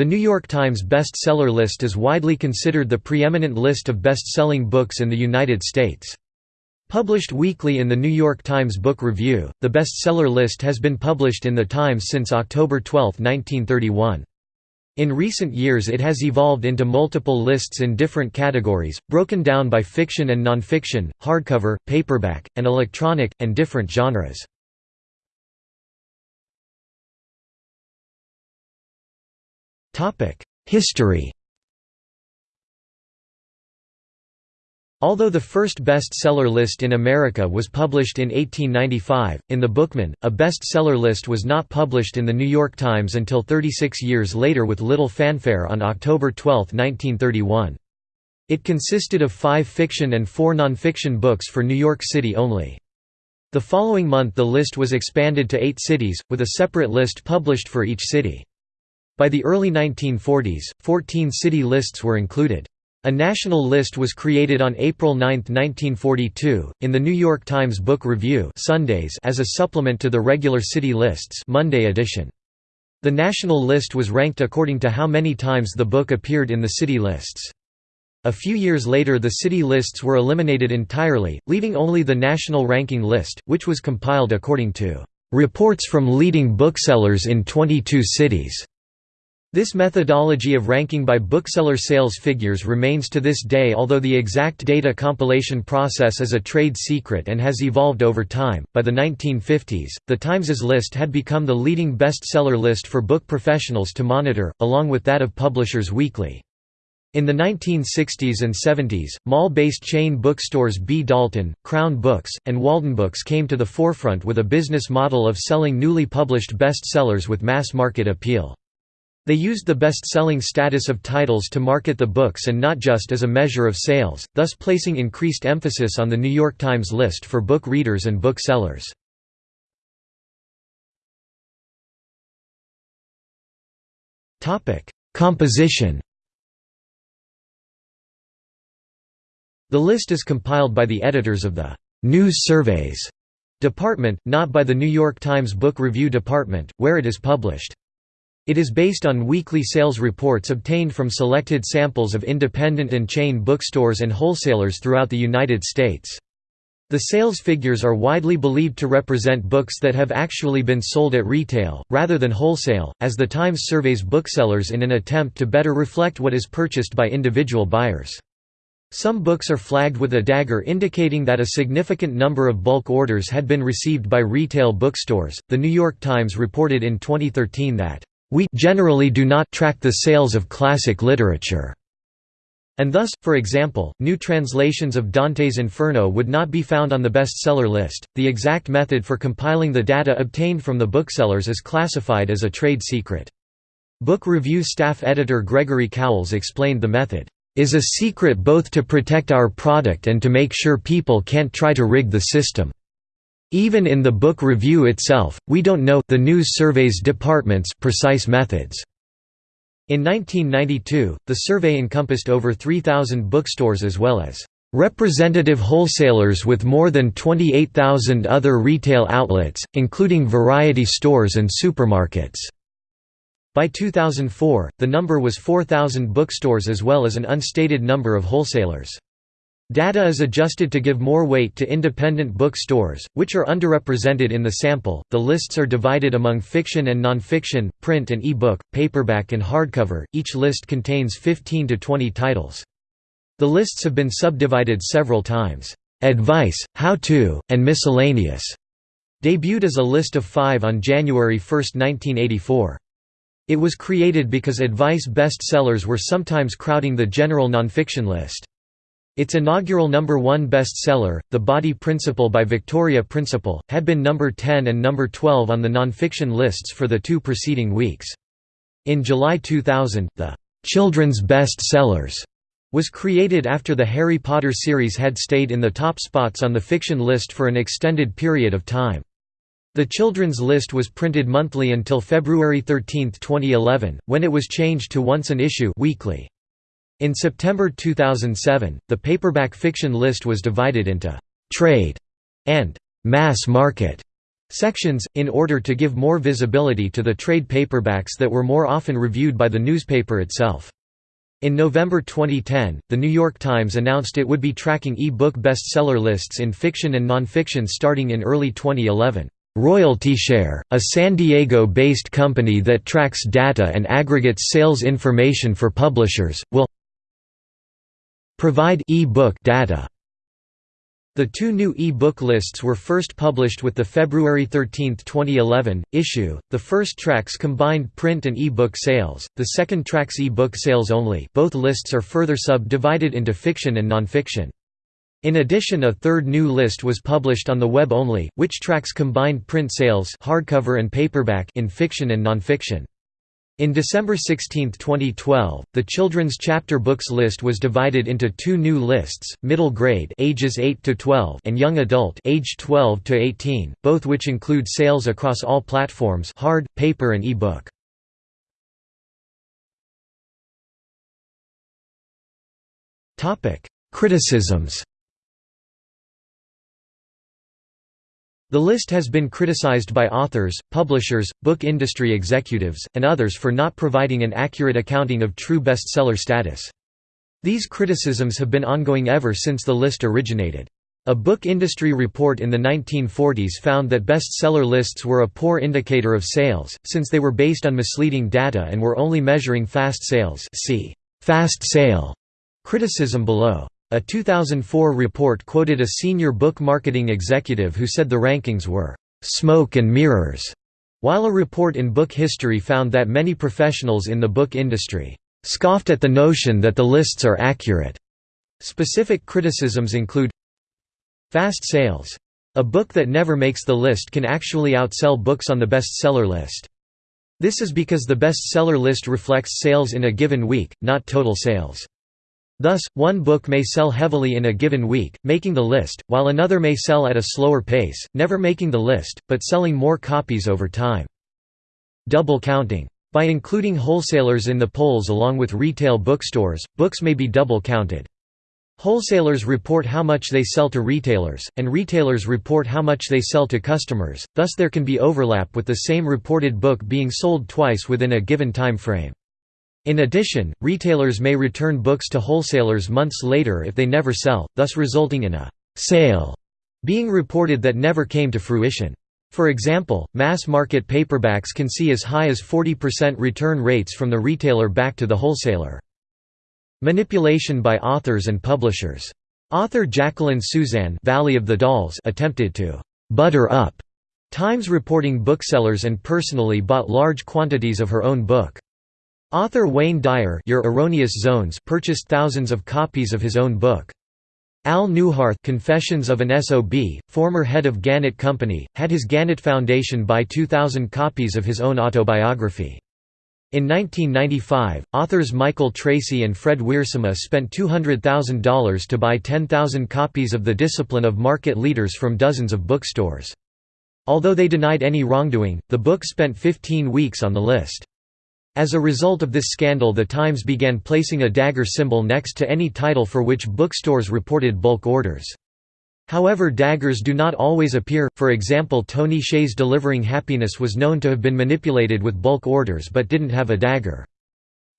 The New York Times bestseller list is widely considered the preeminent list of best-selling books in the United States. Published weekly in the New York Times Book Review, the bestseller list has been published in the Times since October 12, 1931. In recent years it has evolved into multiple lists in different categories, broken down by fiction and nonfiction, hardcover, paperback, and electronic, and different genres. History Although the first bestseller list in America was published in 1895, in the Bookman, a bestseller list was not published in the New York Times until 36 years later with little fanfare on October 12, 1931. It consisted of five fiction and four nonfiction books for New York City only. The following month the list was expanded to eight cities, with a separate list published for each city. By the early 1940s, 14 city lists were included. A national list was created on April 9, 1942, in the New York Times Book Review Sundays as a supplement to the regular city lists Monday edition. The national list was ranked according to how many times the book appeared in the city lists. A few years later the city lists were eliminated entirely, leaving only the national ranking list, which was compiled according to "...reports from leading booksellers in 22 cities." This methodology of ranking by bookseller sales figures remains to this day although the exact data compilation process is a trade secret and has evolved over time. By the 1950s, the Times's list had become the leading bestseller list for book professionals to monitor, along with that of Publishers Weekly. In the 1960s and 70s, mall-based chain bookstores B. Dalton, Crown Books, and Waldenbooks came to the forefront with a business model of selling newly published bestsellers with mass market appeal. They used the best-selling status of titles to market the books and not just as a measure of sales, thus placing increased emphasis on the New York Times list for book readers and book sellers. Composition The list is compiled by the editors of the «News Surveys» department, not by the New York Times Book Review department, where it is published. It is based on weekly sales reports obtained from selected samples of independent and chain bookstores and wholesalers throughout the United States. The sales figures are widely believed to represent books that have actually been sold at retail, rather than wholesale, as the Times surveys booksellers in an attempt to better reflect what is purchased by individual buyers. Some books are flagged with a dagger indicating that a significant number of bulk orders had been received by retail bookstores. The New York Times reported in 2013 that we generally do not track the sales of classic literature. And thus, for example, new translations of Dante's Inferno would not be found on the bestseller list. The exact method for compiling the data obtained from the booksellers is classified as a trade secret. Book review staff editor Gregory Cowles explained the method is a secret both to protect our product and to make sure people can't try to rig the system. Even in the book review itself, we don't know the news surveys department's precise methods. In 1992, the survey encompassed over 3,000 bookstores as well as representative wholesalers with more than 28,000 other retail outlets, including variety stores and supermarkets. By 2004, the number was 4,000 bookstores as well as an unstated number of wholesalers. Data is adjusted to give more weight to independent bookstores, which are underrepresented in the sample. The lists are divided among fiction and nonfiction, print and e-book, paperback and hardcover. Each list contains 15 to 20 titles. The lists have been subdivided several times. Advice, How-to, and Miscellaneous debuted as a list of five on January 1, 1984. It was created because advice bestsellers were sometimes crowding the general nonfiction list. Its inaugural number one bestseller, The Body Principal by Victoria Principal, had been number 10 and number 12 on the nonfiction lists for the two preceding weeks. In July 2000, the Children's Best Sellers was created after the Harry Potter series had stayed in the top spots on the fiction list for an extended period of time. The children's list was printed monthly until February 13, 2011, when it was changed to once an issue weekly. In September 2007, the paperback fiction list was divided into «trade» and «mass market» sections, in order to give more visibility to the trade paperbacks that were more often reviewed by the newspaper itself. In November 2010, The New York Times announced it would be tracking e-book bestseller lists in fiction and nonfiction starting in early 2011. Royalty Share, a San Diego-based company that tracks data and aggregates sales information for publishers, will provide e-book data the two new e-book lists were first published with the February 13, 2011, issue. The first tracks combined print and e-book sales, the second tracks e-book sales only both lists are further sub-divided into fiction and nonfiction. In addition a third new list was published on the web only, which tracks combined print sales hardcover and paperback in fiction and nonfiction. In December 16, 2012, the children's chapter books list was divided into two new lists: middle grade ages 8 to 12 and young adult age 12 to 18, both which include sales across all platforms: hard, paper and e-book. Topic: Criticisms The list has been criticized by authors, publishers, book industry executives, and others for not providing an accurate accounting of true bestseller status. These criticisms have been ongoing ever since the list originated. A book industry report in the 1940s found that bestseller lists were a poor indicator of sales, since they were based on misleading data and were only measuring fast sales see fast sale criticism below. A 2004 report quoted a senior book marketing executive who said the rankings were «smoke and mirrors», while a report in book history found that many professionals in the book industry «scoffed at the notion that the lists are accurate». Specific criticisms include Fast sales. A book that never makes the list can actually outsell books on the bestseller list. This is because the bestseller list reflects sales in a given week, not total sales. Thus, one book may sell heavily in a given week, making the list, while another may sell at a slower pace, never making the list, but selling more copies over time. Double counting. By including wholesalers in the polls along with retail bookstores, books may be double counted. Wholesalers report how much they sell to retailers, and retailers report how much they sell to customers, thus there can be overlap with the same reported book being sold twice within a given time frame. In addition, retailers may return books to wholesalers months later if they never sell, thus resulting in a «sale» being reported that never came to fruition. For example, mass-market paperbacks can see as high as 40% return rates from the retailer back to the wholesaler. Manipulation by authors and publishers. Author Jacqueline Susann Valley of the Dolls attempted to «butter up» Times reporting booksellers and personally bought large quantities of her own book. Author Wayne Dyer Your Erroneous Zones purchased thousands of copies of his own book. Al Neuharth Confessions of an SOB, former head of Gannett Company, had his Gannett Foundation buy 2,000 copies of his own autobiography. In 1995, authors Michael Tracy and Fred Wiersema spent $200,000 to buy 10,000 copies of The Discipline of Market Leaders from dozens of bookstores. Although they denied any wrongdoing, the book spent 15 weeks on the list. As a result of this scandal the Times began placing a dagger symbol next to any title for which bookstores reported bulk orders. However daggers do not always appear, for example Tony Hsieh's Delivering Happiness was known to have been manipulated with bulk orders but didn't have a dagger.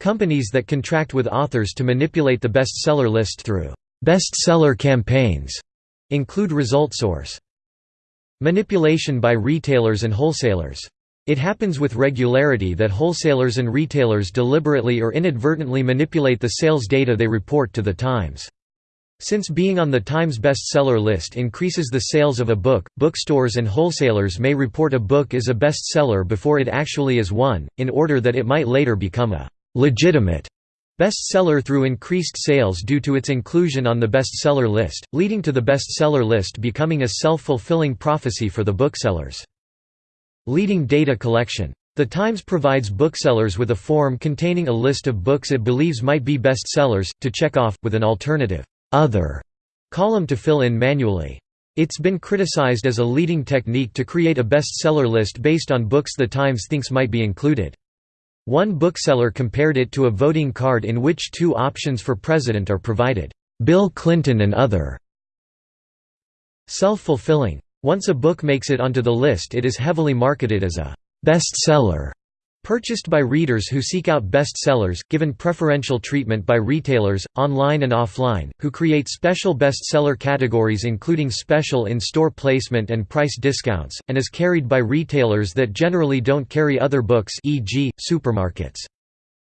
Companies that contract with authors to manipulate the bestseller list through bestseller campaigns include ResultSource. Manipulation by retailers and wholesalers it happens with regularity that wholesalers and retailers deliberately or inadvertently manipulate the sales data they report to the Times. Since being on the Times bestseller list increases the sales of a book, bookstores and wholesalers may report a book as a bestseller before it actually is one, in order that it might later become a «legitimate» bestseller through increased sales due to its inclusion on the bestseller list, leading to the bestseller list becoming a self-fulfilling prophecy for the booksellers. Leading data collection. The Times provides booksellers with a form containing a list of books it believes might be bestsellers, to check off, with an alternative other column to fill in manually. It's been criticized as a leading technique to create a bestseller list based on books the Times thinks might be included. One bookseller compared it to a voting card in which two options for president are provided, Bill Clinton and other. Self-fulfilling Once a book makes it onto the list it is heavily marketed as a «bestseller» Purchased by readers who seek out bestsellers, given preferential treatment by retailers, online and offline, who create special bestseller categories including special in-store placement and price discounts, and is carried by retailers that generally don't carry other books e.g., supermarkets.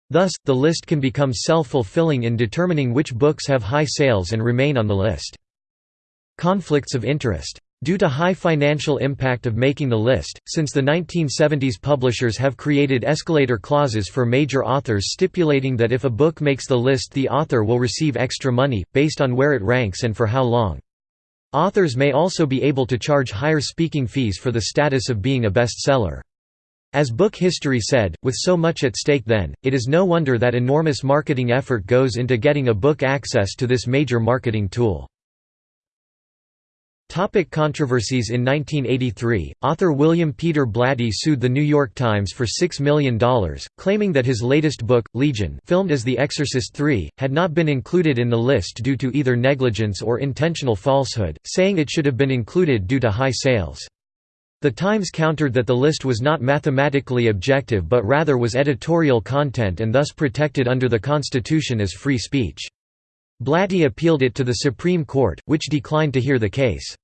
Thus, the list can become self-fulfilling in determining which books have high sales and remain on the list. Conflicts of interest Due to high financial impact of making the list, since the 1970s publishers have created escalator clauses for major authors stipulating that if a book makes the list the author will receive extra money, based on where it ranks and for how long. Authors may also be able to charge higher speaking fees for the status of being a bestseller. As book history said, with so much at stake then, it is no wonder that enormous marketing effort goes into getting a book access to this major marketing tool. Topic controversies In 1983, author William Peter Blatty sued The New York Times for $6 million, claiming that his latest book, Legion filmed as The Exorcist III, had not been included in the list due to either negligence or intentional falsehood, saying it should have been included due to high sales. The Times countered that the list was not mathematically objective but rather was editorial content and thus protected under the Constitution as free speech. Blatty appealed it to the Supreme Court, which declined to hear the case.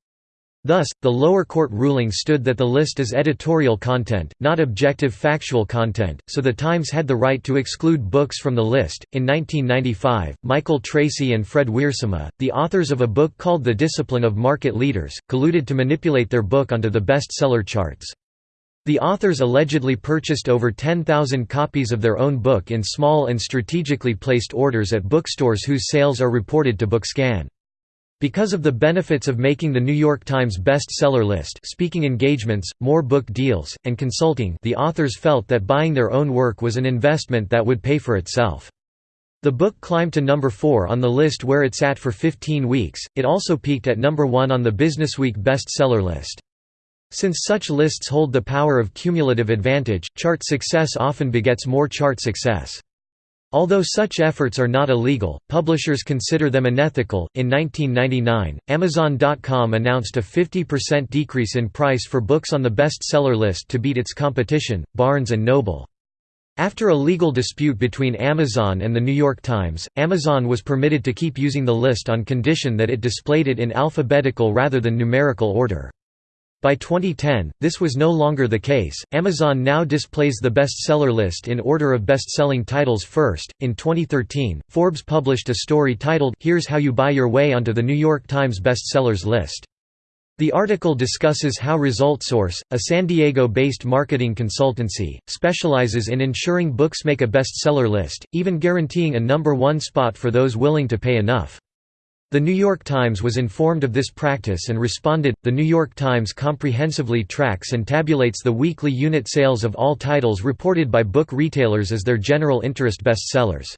Thus, the lower court ruling stood that the list is editorial content, not objective factual content, so the Times had the right to exclude books from the list. In 1995, Michael Tracy and Fred Wiersema, the authors of a book called The Discipline of Market Leaders, colluded to manipulate their book onto the bestseller charts. The authors allegedly purchased over 10,000 copies of their own book in small and strategically placed orders at bookstores whose sales are reported to BookScan. Because of the benefits of making the New York Times bestseller list speaking engagements, more book deals, and consulting the authors felt that buying their own work was an investment that would pay for itself. The book climbed to number 4 on the list where it sat for 15 weeks, it also peaked at number 1 on the Businessweek bestseller list. Since such lists hold the power of cumulative advantage, chart success often begets more chart success. Although such efforts are not illegal, publishers consider them unethical. In 1999, Amazon.com announced a 50% decrease in price for books on the bestseller list to beat its competition, Barnes Noble. After a legal dispute between Amazon and The New York Times, Amazon was permitted to keep using the list on condition that it displayed it in alphabetical rather than numerical order. By 2010, this was no longer the case. Amazon now displays the bestseller list in order of best-selling titles first. In 2013, Forbes published a story titled Here's How You Buy Your Way onto the New York Times bestsellers list. The article discusses how ResultSource, a San Diego-based marketing consultancy, specializes in ensuring books make a bestseller list, even guaranteeing a number one spot for those willing to pay enough. The New York Times was informed of this practice and responded. The New York Times comprehensively tracks and tabulates the weekly unit sales of all titles reported by book retailers as their general interest bestsellers.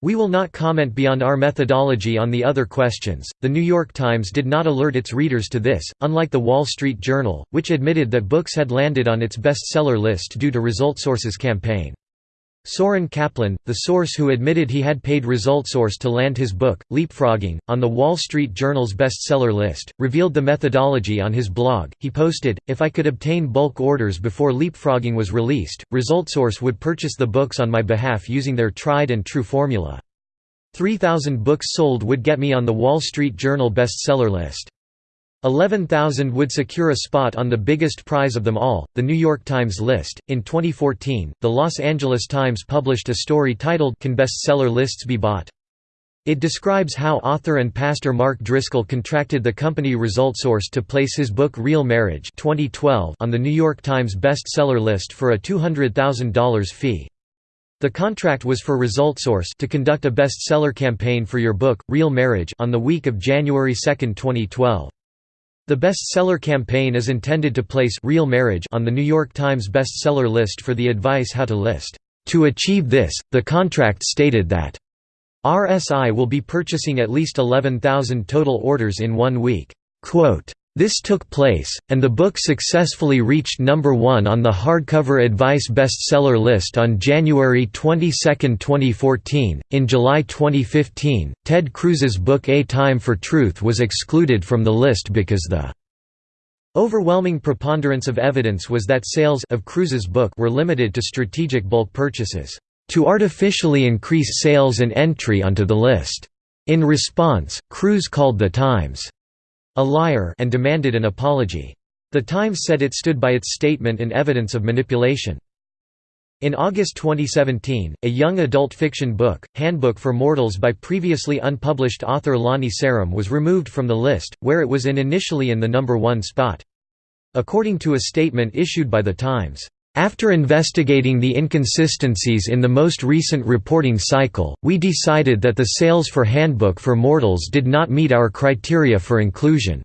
We will not comment beyond our methodology on the other questions. The New York Times did not alert its readers to this, unlike the Wall Street Journal, which admitted that books had landed on its bestseller list due to ResultSource's campaign. Soren Kaplan, the source who admitted he had paid ResultSource to land his book, Leapfrogging, on the Wall Street Journal's bestseller list, revealed the methodology on his blog. He posted, If I could obtain bulk orders before Leapfrogging was released, ResultSource would purchase the books on my behalf using their tried and true formula. 3,000 books sold would get me on the Wall Street Journal bestseller list. 11,000 would secure a spot on the biggest prize of them all, the New York Times list. In 2014, the Los Angeles Times published a story titled Can Bestseller Lists Be Bought? It describes how author and pastor Mark Driscoll contracted the company ResultSource to place his book Real Marriage 2012 on the New York Times bestseller list for a $200,000 fee. The contract was for ResultSource to conduct a bestseller campaign for your book, Real Marriage on the week of January 2, 2012. The bestseller campaign is intended to place Real Marriage on the New York Times bestseller list for the advice how to list. To achieve this, the contract stated that RSI will be purchasing at least 11,000 total orders in one week. Quote, this took place, and the book successfully reached number one on the hardcover advice bestseller list on January 22, 2014. In July 2015, Ted Cruz's book A Time for Truth was excluded from the list because the Overwhelming preponderance of evidence was that sales of Cruz's book were limited to strategic bulk purchases, "...to artificially increase sales and entry onto the list." In response, Cruz called The Times, "...a liar and demanded an apology. The Times said it stood by its statement and evidence of manipulation. In August 2017, a young adult fiction book, Handbook for Mortals by previously unpublished author Lani Sarem was removed from the list, where it was in initially in the number one spot. According to a statement issued by The Times, after investigating the inconsistencies in the most recent reporting cycle, we decided that the sales for Handbook for Mortals did not meet our criteria for inclusion.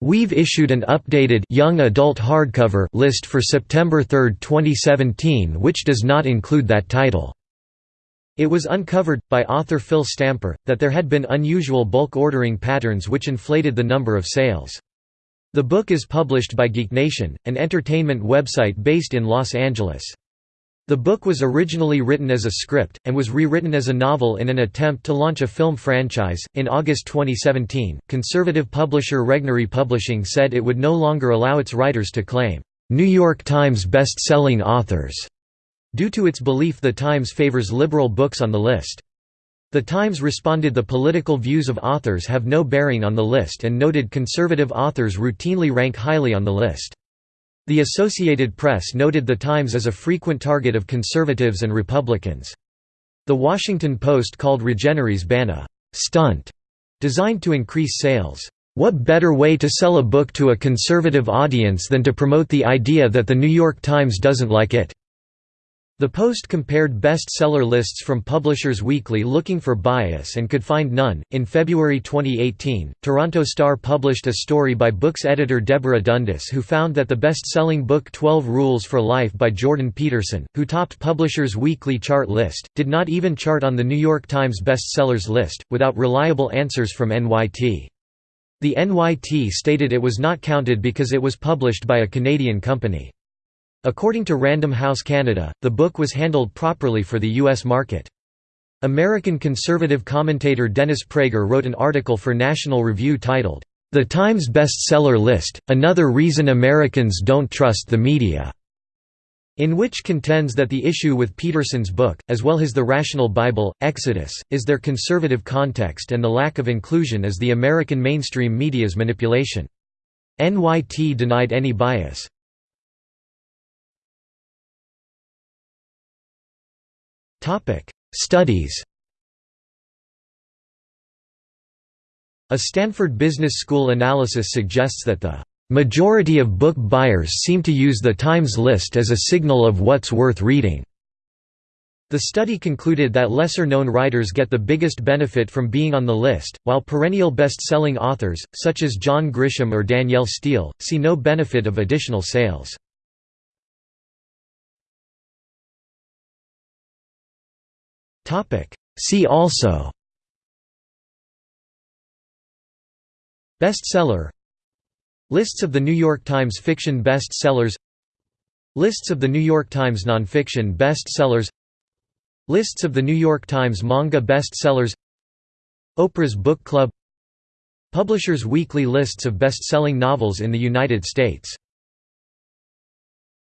We've issued an updated young adult hardcover list for September 3, 2017 which does not include that title. It was uncovered, by author Phil Stamper, that there had been unusual bulk ordering patterns which inflated the number of sales. The book is published by GeekNation, an entertainment website based in Los Angeles. The book was originally written as a script, and was rewritten as a novel in an attempt to launch a film franchise. In August 2017, conservative publisher Regnery Publishing said it would no longer allow its writers to claim, New York Times best-selling authors, due to its belief The Times favors liberal books on the list. The Times responded the political views of authors have no bearing on the list and noted conservative authors routinely rank highly on the list. The Associated Press noted the Times as a frequent target of conservatives and Republicans. The Washington Post called Regnery's ban a «stunt» designed to increase sales. What better way to sell a book to a conservative audience than to promote the idea that The New York Times doesn't like it? The Post compared bestseller lists from Publishers Weekly looking for bias and could find none. In February 2018, Toronto Star published a story by books editor Deborah Dundas who found that the best selling book 12 Rules for Life by Jordan Peterson, who topped Publishers Weekly chart list, did not even chart on the New York Times bestsellers list, without reliable answers from NYT. The NYT stated it was not counted because it was published by a Canadian company. According to Random House Canada, the book was handled properly for the U.S. market. American conservative commentator Dennis Prager wrote an article for National Review titled, "'The Times Bestseller List, Another Reason Americans Don't Trust the Media' in which contends that the issue with Peterson's book, as well as the Rational Bible, Exodus, is their conservative context and the lack of inclusion is the American mainstream media's manipulation. NYT denied any bias. Studies A Stanford Business School analysis suggests that the majority of book buyers seem to use the Times list as a signal of what's worth reading. The study concluded that lesser-known writers get the biggest benefit from being on the list, while perennial best-selling authors, such as John Grisham or Danielle Steel, see no benefit of additional sales. See also Bestseller Lists of the New York Times fiction bestsellers Lists of the New York Times nonfiction bestsellers Lists of the New York Times manga bestsellers Oprah's Book Club Publishers Weekly lists of best-selling novels in the United States